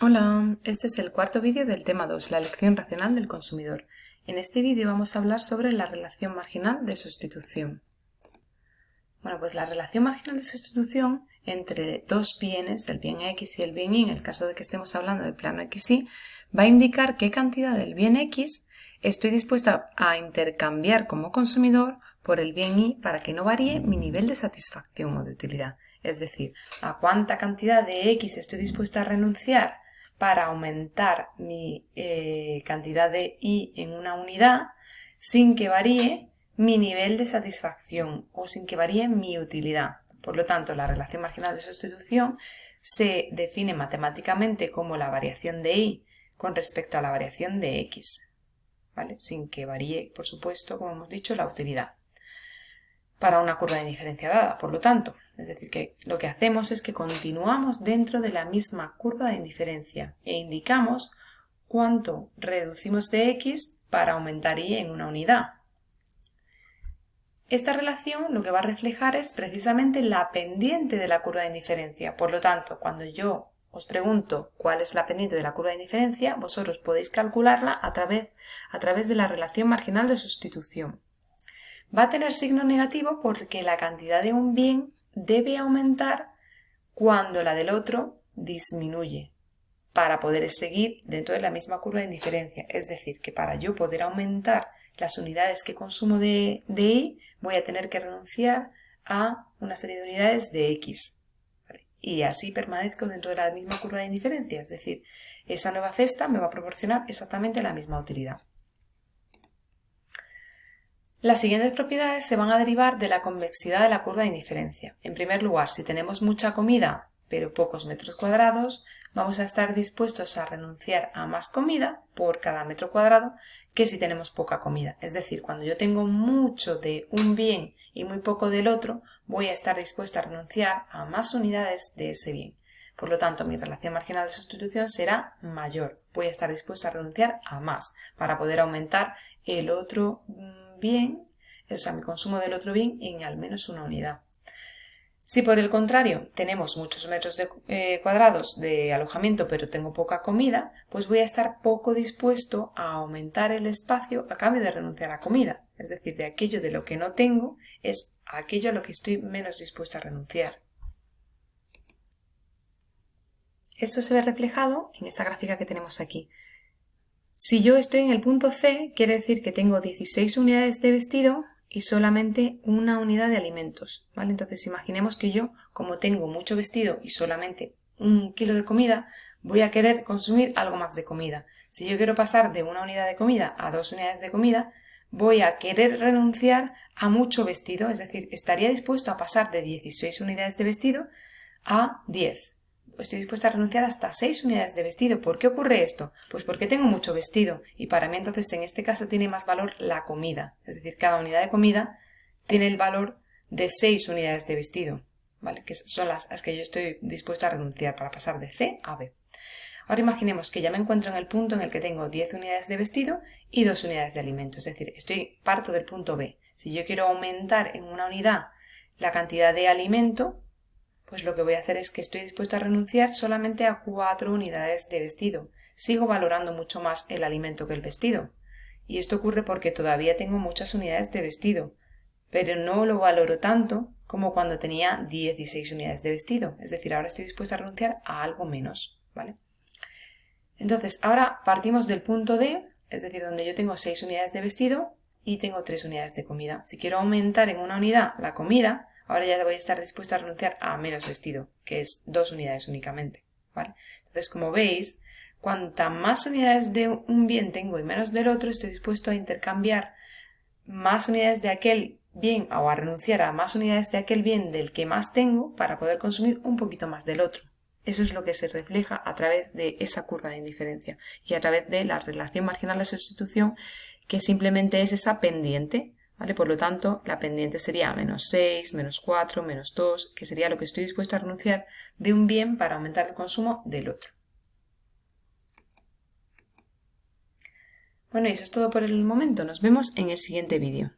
Hola, este es el cuarto vídeo del tema 2, la elección racional del consumidor. En este vídeo vamos a hablar sobre la relación marginal de sustitución. Bueno, pues la relación marginal de sustitución entre dos bienes, el bien X y el bien Y, en el caso de que estemos hablando del plano XY, va a indicar qué cantidad del bien X estoy dispuesta a intercambiar como consumidor por el bien Y para que no varíe mi nivel de satisfacción o de utilidad. Es decir, a cuánta cantidad de X estoy dispuesta a renunciar para aumentar mi eh, cantidad de i en una unidad sin que varíe mi nivel de satisfacción o sin que varíe mi utilidad. Por lo tanto, la relación marginal de sustitución se define matemáticamente como la variación de i con respecto a la variación de x, ¿vale? sin que varíe, por supuesto, como hemos dicho, la utilidad para una curva de indiferencia dada. Por lo tanto, es decir, que lo que hacemos es que continuamos dentro de la misma curva de indiferencia e indicamos cuánto reducimos de x para aumentar y en una unidad. Esta relación lo que va a reflejar es precisamente la pendiente de la curva de indiferencia. Por lo tanto, cuando yo os pregunto cuál es la pendiente de la curva de indiferencia, vosotros podéis calcularla a través, a través de la relación marginal de sustitución. Va a tener signo negativo porque la cantidad de un bien debe aumentar cuando la del otro disminuye para poder seguir dentro de la misma curva de indiferencia. Es decir, que para yo poder aumentar las unidades que consumo de, de Y, voy a tener que renunciar a una serie de unidades de X. Y así permanezco dentro de la misma curva de indiferencia. Es decir, esa nueva cesta me va a proporcionar exactamente la misma utilidad. Las siguientes propiedades se van a derivar de la convexidad de la curva de indiferencia. En primer lugar, si tenemos mucha comida pero pocos metros cuadrados, vamos a estar dispuestos a renunciar a más comida por cada metro cuadrado que si tenemos poca comida. Es decir, cuando yo tengo mucho de un bien y muy poco del otro, voy a estar dispuesta a renunciar a más unidades de ese bien. Por lo tanto, mi relación marginal de sustitución será mayor. Voy a estar dispuesta a renunciar a más para poder aumentar el otro mm, bien, o sea, mi consumo del otro bien en al menos una unidad. Si por el contrario tenemos muchos metros eh, cuadrados de alojamiento pero tengo poca comida, pues voy a estar poco dispuesto a aumentar el espacio a cambio de renunciar a comida. Es decir, de aquello de lo que no tengo es aquello a lo que estoy menos dispuesta a renunciar. Esto se ve reflejado en esta gráfica que tenemos aquí. Si yo estoy en el punto C, quiere decir que tengo 16 unidades de vestido y solamente una unidad de alimentos. Entonces imaginemos que yo, como tengo mucho vestido y solamente un kilo de comida, voy a querer consumir algo más de comida. Si yo quiero pasar de una unidad de comida a dos unidades de comida, voy a querer renunciar a mucho vestido, es decir, estaría dispuesto a pasar de 16 unidades de vestido a 10 estoy dispuesta a renunciar hasta 6 unidades de vestido. ¿Por qué ocurre esto? Pues porque tengo mucho vestido y para mí entonces en este caso tiene más valor la comida. Es decir, cada unidad de comida tiene el valor de 6 unidades de vestido, ¿vale? Que son las, las que yo estoy dispuesta a renunciar para pasar de C a B. Ahora imaginemos que ya me encuentro en el punto en el que tengo 10 unidades de vestido y 2 unidades de alimento. Es decir, estoy parto del punto B. Si yo quiero aumentar en una unidad la cantidad de alimento, pues lo que voy a hacer es que estoy dispuesto a renunciar solamente a cuatro unidades de vestido. Sigo valorando mucho más el alimento que el vestido. Y esto ocurre porque todavía tengo muchas unidades de vestido, pero no lo valoro tanto como cuando tenía 16 unidades de vestido. Es decir, ahora estoy dispuesto a renunciar a algo menos, ¿vale? Entonces, ahora partimos del punto D, es decir, donde yo tengo 6 unidades de vestido y tengo 3 unidades de comida. Si quiero aumentar en una unidad la comida, ahora ya voy a estar dispuesto a renunciar a menos vestido, que es dos unidades únicamente. Entonces, como veis, cuanta más unidades de un bien tengo y menos del otro, estoy dispuesto a intercambiar más unidades de aquel bien o a renunciar a más unidades de aquel bien del que más tengo para poder consumir un poquito más del otro. Eso es lo que se refleja a través de esa curva de indiferencia y a través de la relación marginal de sustitución que simplemente es esa pendiente por lo tanto, la pendiente sería menos 6, menos 4, menos 2, que sería lo que estoy dispuesto a renunciar de un bien para aumentar el consumo del otro. Bueno, y eso es todo por el momento. Nos vemos en el siguiente vídeo.